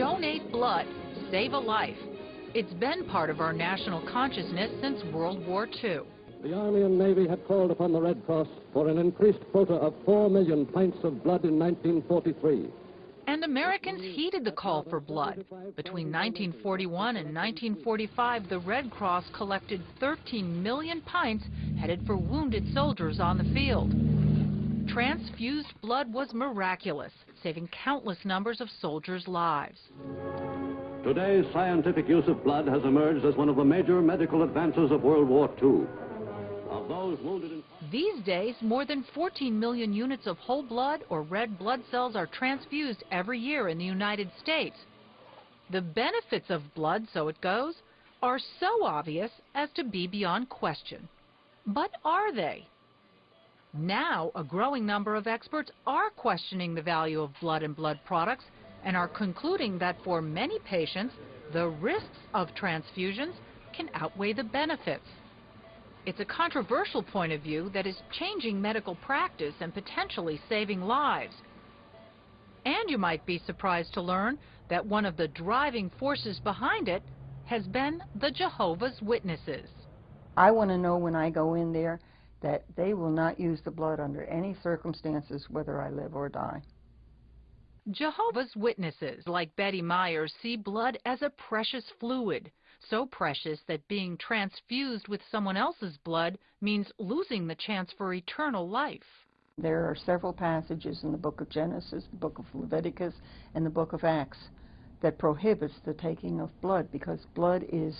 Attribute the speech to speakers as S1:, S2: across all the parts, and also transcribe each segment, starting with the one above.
S1: Donate blood, save a life. It's been part of our national consciousness since World War II.
S2: The Army and Navy had called upon the Red Cross for an increased quota of 4 million pints of blood in 1943.
S1: And Americans heeded the call for blood. Between 1941 and 1945, the Red Cross collected 13 million pints headed for wounded soldiers on the field. Transfused blood was miraculous, saving countless numbers of soldiers' lives.
S3: Today's scientific use of blood has emerged as one of the major medical advances of World War II. Of those wounded in...
S1: These days, more than 14 million units of whole blood or red blood cells are transfused every year in the United States. The benefits of blood, so it goes, are so obvious as to be beyond question. But are they? Now, a growing number of experts are questioning the value of blood and blood products and are concluding that for many patients, the risks of transfusions can outweigh the benefits. It's a controversial point of view that is changing medical practice and potentially saving lives. And you might be surprised to learn that one of the driving forces behind it has been the Jehovah's Witnesses.
S4: I want to know when I go in there that they will not use the blood under any circumstances, whether I live or die.
S1: Jehovah's Witnesses, like Betty Myers, see blood as a precious fluid, so precious that being transfused with someone else's blood means losing the chance for eternal life.
S4: There are several passages in the book of Genesis, the book of Leviticus, and the book of Acts that prohibits the taking of blood because blood is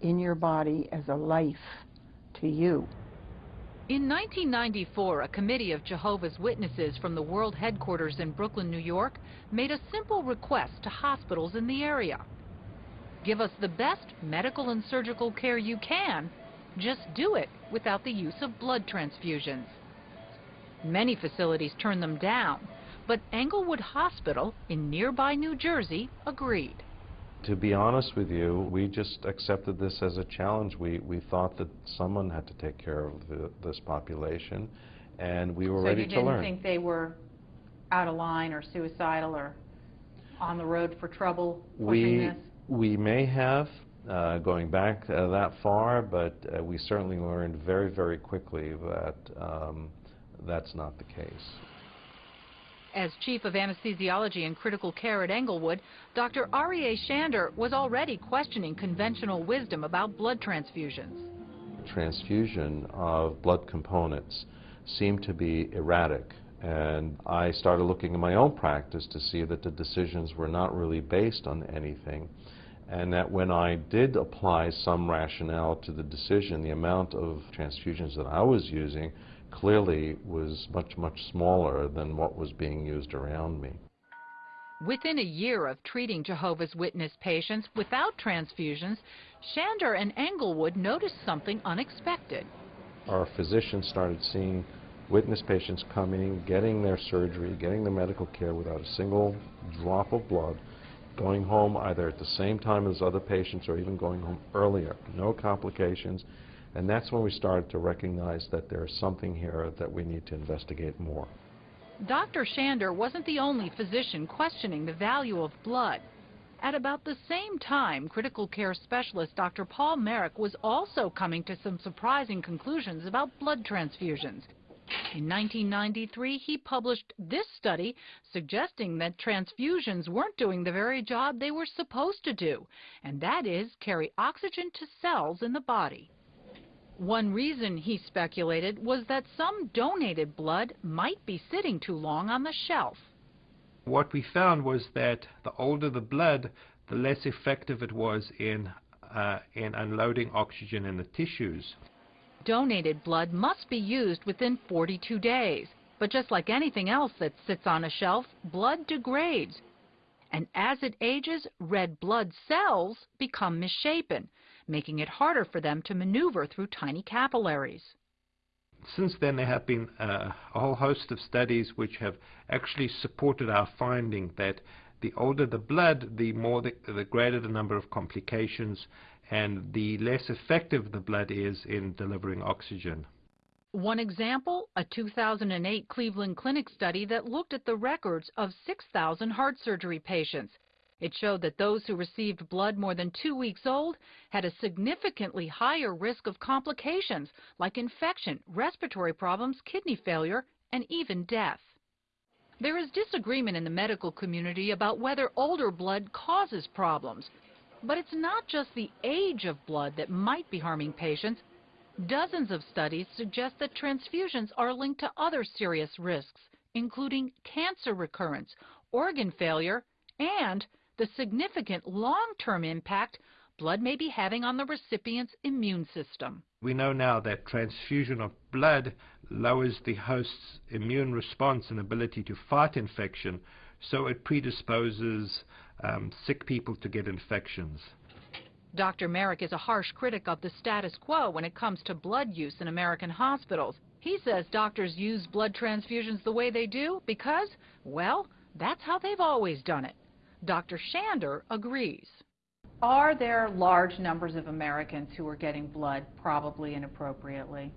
S4: in your body as a life to you.
S1: In 1994, a committee of Jehovah's Witnesses from the world headquarters in Brooklyn, New York, made a simple request to hospitals in the area. Give us the best medical and surgical care you can, just do it without the use of blood transfusions. Many facilities turned them down, but Englewood Hospital in nearby New Jersey agreed.
S5: To be honest with you, we just accepted this as a challenge. We, we thought that someone had to take care of the, this population, and we were
S6: so
S5: ready to learn.
S6: So you didn't think they were out of line or suicidal or on the road for trouble pushing
S5: we,
S6: this?
S5: We may have, uh, going back uh, that far, but uh, we certainly learned very, very quickly that um, that's not the case.
S1: As Chief of Anesthesiology and Critical Care at Englewood, Dr. Aryeh Shander was already questioning conventional wisdom about blood transfusions.
S5: Transfusion of blood components seemed to be erratic and I started looking at my own practice to see that the decisions were not really based on anything and that when I did apply some rationale to the decision, the amount of transfusions that I was using clearly was much, much smaller than what was being used around me.
S1: Within a year of treating Jehovah's Witness patients without transfusions, Shander and Englewood noticed something unexpected.
S5: Our physicians started seeing witness patients coming, getting their surgery, getting their medical care without a single drop of blood, going home either at the same time as other patients or even going home earlier. No complications, and that's when we started to recognize that there's something here that we need to investigate more.
S1: Dr. Shander wasn't the only physician questioning the value of blood. At about the same time, critical care specialist Dr. Paul Marik was also coming to some surprising conclusions about blood transfusions. In 1993, he published this study suggesting that transfusions weren't doing the very job they were supposed to do, and that is carry oxygen to cells in the body. One reason, he speculated, was that some donated blood might be sitting too long on the shelf.
S7: What we found was that the older the blood, the less effective it was in, uh, in unloading oxygen in the tissues.
S1: Donated blood must be used within 42 days. But just like anything else that sits on a shelf, blood degrades. And as it ages, red blood cells become misshapen, making it harder for them to maneuver through tiny capillaries.
S7: Since then, there have been uh, a whole host of studies which have actually supported our finding that the older the blood, the more the, the greater the number of complications and the less effective the blood is in delivering oxygen.
S1: One example, a 2008 Cleveland Clinic study that looked at the records of 6,000 heart surgery patients. It showed that those who received blood more than two weeks old had a significantly higher risk of complications like infection, respiratory problems, kidney failure, and even death. There is disagreement in the medical community about whether older blood causes problems. But it's not just the age of blood that might be harming patients. Dozens of studies suggest that transfusions are linked to other serious risks, including cancer recurrence, organ failure, and the significant long-term impact blood may be having on the recipient's immune system.
S7: We know now that transfusion of blood lowers the host's immune response and ability to fight infection, so it predisposes um, sick people to get infections.
S1: Dr. Marik is a harsh critic of the status quo when it comes to blood use in American hospitals. He says doctors use blood transfusions the way they do because, well, that's how they've always done it. Dr. Shander agrees.
S6: Are there large numbers of Americans who are getting blood probably inappropriately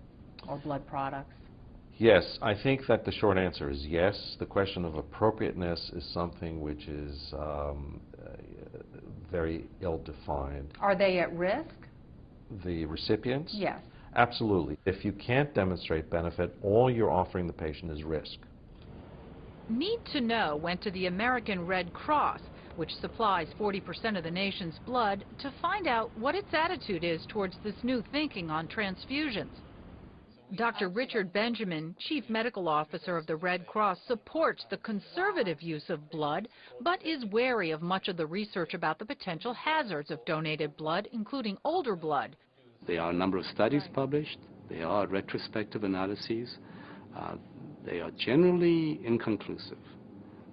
S6: or blood products?
S5: Yes, I think that the short answer is yes. The question of appropriateness is something which is um, uh, very ill-defined.
S6: Are they at risk?
S5: The recipients?
S6: Yes.
S5: Absolutely. If you can't demonstrate benefit, all you're offering the patient is risk.
S1: Need to Know went to the American Red Cross, which supplies 40% of the nation's blood, to find out what its attitude is towards this new thinking on transfusions. Dr. Richard Benjamin, Chief Medical Officer of the Red Cross, supports the conservative use of blood, but is wary of much of the research about the potential hazards of donated blood, including older blood.
S8: There are a number of studies published. There are retrospective analyses. Uh, they are generally inconclusive.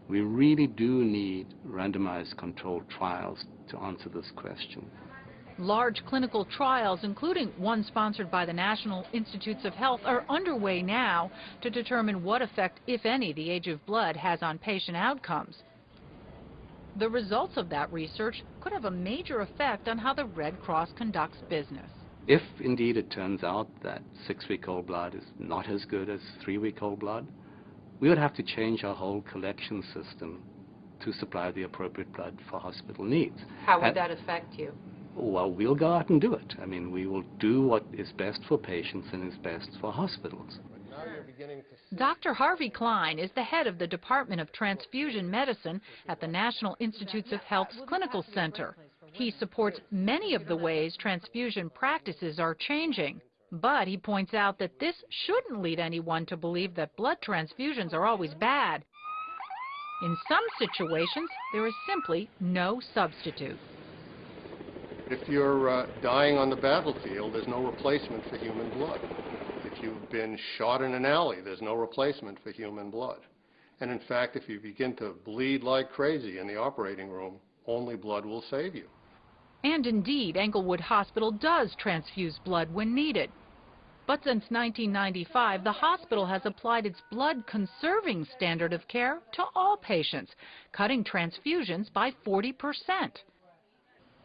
S8: We really do need randomized controlled trials to answer this question.
S1: Large clinical trials, including one sponsored by the National Institutes of Health, are underway now to determine what effect, if any, the age of blood has on patient outcomes. The results of that research could have a major effect on how the Red Cross conducts business.
S8: If indeed it turns out that six-week-old blood is not as good as three-week-old blood, we would have to change our whole collection system to supply the appropriate blood for hospital needs.
S6: How would and that affect you?
S8: well, we'll go out and do it. I mean, we will do what is best for patients and is best for hospitals.
S1: Dr. Harvey Klein is the head of the Department of Transfusion Medicine at the National Institutes of Health's Clinical Center. He supports many of the ways transfusion practices are changing. But he points out that this shouldn't lead anyone to believe that blood transfusions are always bad. In some situations, there is simply no substitute.
S9: If you're uh, dying on the battlefield, there's no replacement for human blood. If you've been shot in an alley, there's no replacement for human blood. And in fact, if you begin to bleed like crazy in the operating room, only blood will save you.
S1: And indeed, Englewood Hospital does transfuse blood when needed. But since 1995, the hospital has applied its blood conserving standard of care to all patients, cutting transfusions by 40 percent.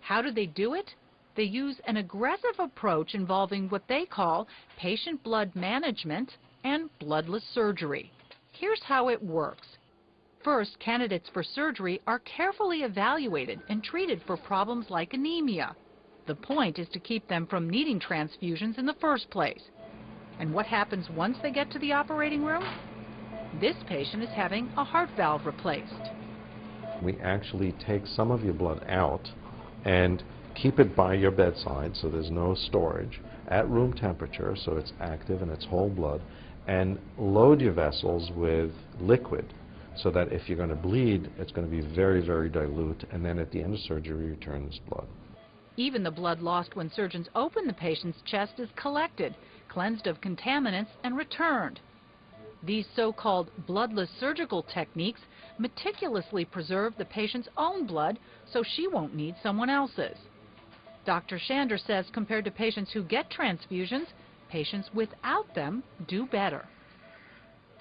S1: How do they do it? They use an aggressive approach involving what they call patient blood management and bloodless surgery. Here's how it works. First, candidates for surgery are carefully evaluated and treated for problems like anemia. The point is to keep them from needing transfusions in the first place. And what happens once they get to the operating room? This patient is having a heart valve replaced.
S5: We actually take some of your blood out and keep it by your bedside so there's no storage at room temperature so it's active and it's whole blood and load your vessels with liquid so that if you're going to bleed it's going to be very very dilute and then at the end of surgery you return this blood.
S1: Even the blood lost when surgeons open the patient's chest is collected, cleansed of contaminants and returned. These so-called bloodless surgical techniques meticulously preserve the patient's own blood so she won't need someone else's. Dr. Shander says compared to patients who get transfusions, patients without them do better.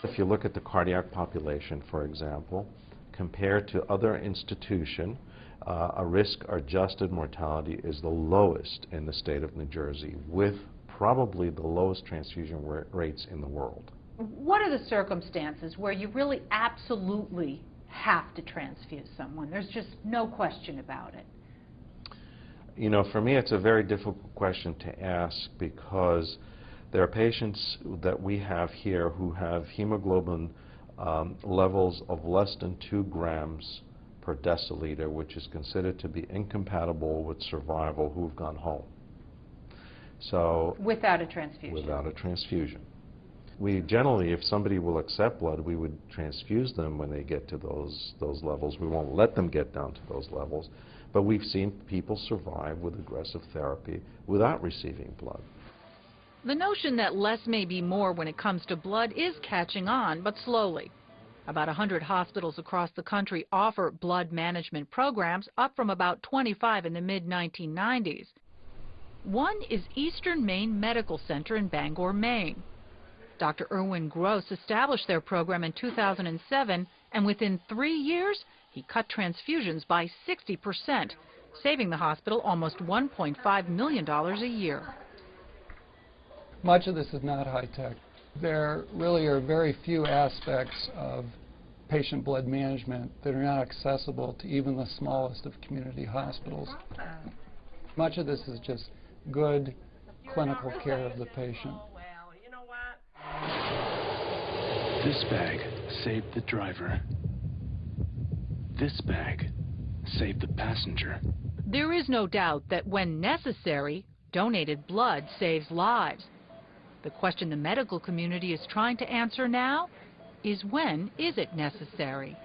S5: If you look at the cardiac population, for example, compared to other institution, uh, a risk-adjusted mortality is the lowest in the state of New Jersey, with probably the lowest transfusion rates in the world
S6: what are the circumstances where you really absolutely
S1: have to transfuse someone. There's just no question about it.
S5: You know, for me, it's a very difficult question to ask because there are patients that we have here who have hemoglobin um, levels of less than 2 grams per deciliter, which is considered to be incompatible with survival, who've gone home. So
S1: without a transfusion.
S5: Without a transfusion. We generally, if somebody will accept blood, we would transfuse them when they get to those those levels. We won't let them get down to those levels. But we've seen people survive with aggressive therapy without receiving blood.
S10: The notion that less may be more when it comes to blood is catching on, but slowly. About 100 hospitals across the country offer blood management programs, up from about 25 in the mid-1990s. One is Eastern Maine Medical Center in Bangor, Maine. Dr. Irwin Gross established their program in 2007, and within three years, he cut transfusions by 60%, saving the hospital almost $1.5 million a year.
S11: Much of this is not high-tech. There really are very few aspects of patient blood management that are not accessible to even the smallest of community hospitals. Much of this is just good clinical care of the patient.
S3: This bag saved the driver. This bag saved the passenger.
S10: There is no doubt that when necessary, donated blood saves lives. The question the medical community is trying to answer now is when is it necessary?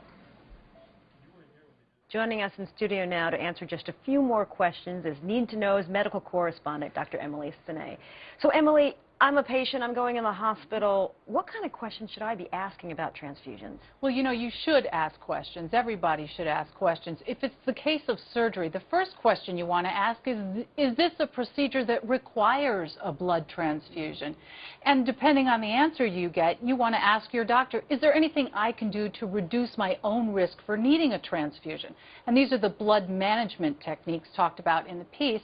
S12: Joining us in studio now to answer just a few more questions is Need to Know's medical correspondent, Dr. Emily Senay. So Emily, I'm a patient, I'm going in the hospital. What kind of questions should I be asking about transfusions?
S1: Well, you know, you should ask questions. Everybody should ask questions. If it's the case of surgery, the first question you want to ask is, is this a procedure that requires a blood transfusion? And depending on the answer you get, you want to ask your doctor, is there anything I can do to reduce my own risk for needing a transfusion? And these are the blood management techniques talked about in the piece.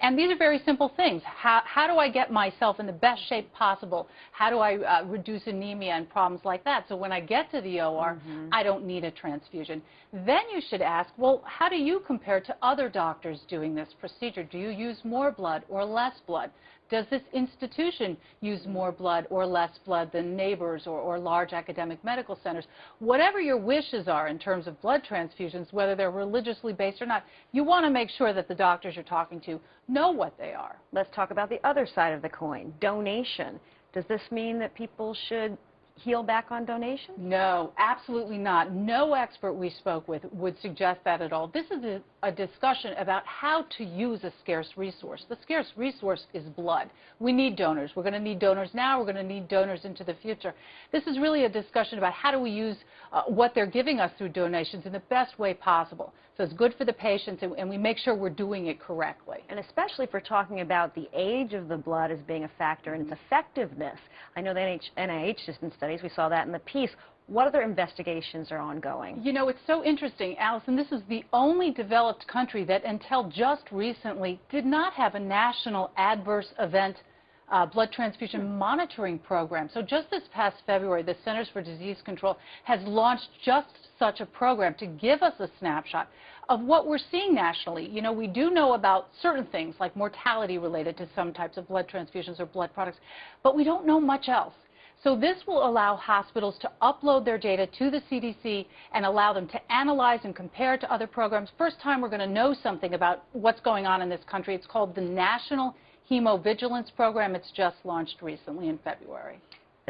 S1: And these are very simple things. How, how do I get myself in the best shape possible? How do I uh, reduce anemia and problems like that? So when I get to the OR, mm -hmm. I don't need a transfusion. Then you should ask, well, how do you compare to other doctors doing this procedure? Do you use more blood or less blood? Does this institution use more blood or less blood than neighbors or, or, large academic medical centers? Whatever your wishes are in terms of blood transfusions, whether they're religiously based or not, you want to make sure that the doctors you're talking to know what they are.
S12: Let's talk about the other side of the coin, donation. Does this mean that people should heal back on donations?
S1: No, absolutely not. No expert we spoke with would suggest that at all. This is a, a, discussion about how to use a scarce resource. The scarce resource is blood. We need donors. We're going to need donors now. We're going to need donors into the future. This is really a discussion about how do we use uh, what they're giving us through donations in the best way possible. So it's good for the patients, and, and we make sure we're doing it correctly.
S12: And especially we're talking about the age of the blood as being a factor in its effectiveness. I know the NIH, NIH in studies, we saw that in the piece. What other investigations are ongoing?
S1: You know, it's so interesting, Allison. This is the only developed country that until just recently did not have a national adverse event uh, blood transfusion monitoring program. So just this past February, the Centers for Disease Control has launched just such a program to give us a snapshot of what we're seeing nationally. You know, we do know about certain things like mortality related to some types of blood transfusions or blood products, but we don't know much else. So this will allow hospitals to upload their data to the CDC and allow them to analyze and compare to other programs. First time we're going to know something about what's going on in this country. It's called the National Hemovigilance Program. It's just launched recently in February.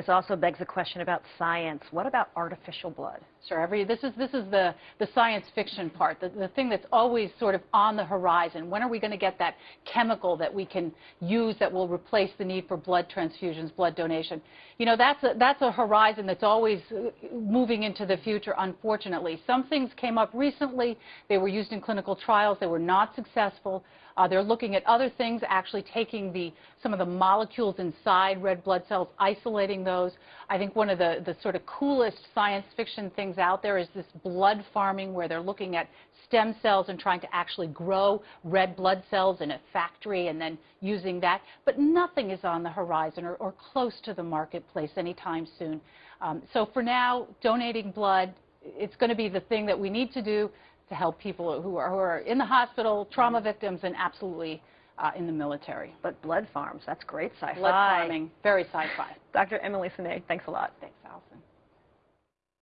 S12: This also begs a question about science. What about artificial blood?
S1: Sure. Every, this is, this is the, the science fiction part, the, the thing that's always sort of on the horizon. When are we going to get that chemical that we can use that will replace the need for blood transfusions, blood donation? You know, that's a, that's a horizon that's always uh, moving into the future, unfortunately. Some things came up recently. They were used in clinical trials. They were not successful. Uh, they're looking at other things, actually taking the, some of the molecules inside red blood cells, isolating those. I think one of the, the sort of coolest science fiction things out there is this blood farming where they're looking at stem cells and trying to actually grow red blood cells in a factory and then using that. But nothing is on the horizon or, or close to the marketplace anytime soon. Um, so for now, donating blood, it's going to be the thing that we need to do to help people who are, who are in the hospital, trauma victims, and absolutely uh, in the military.
S12: But blood farms, that's great sci-fi.
S1: Blood farming, very sci-fi.
S12: Dr. Emily Senay, thanks a lot.
S1: Thanks.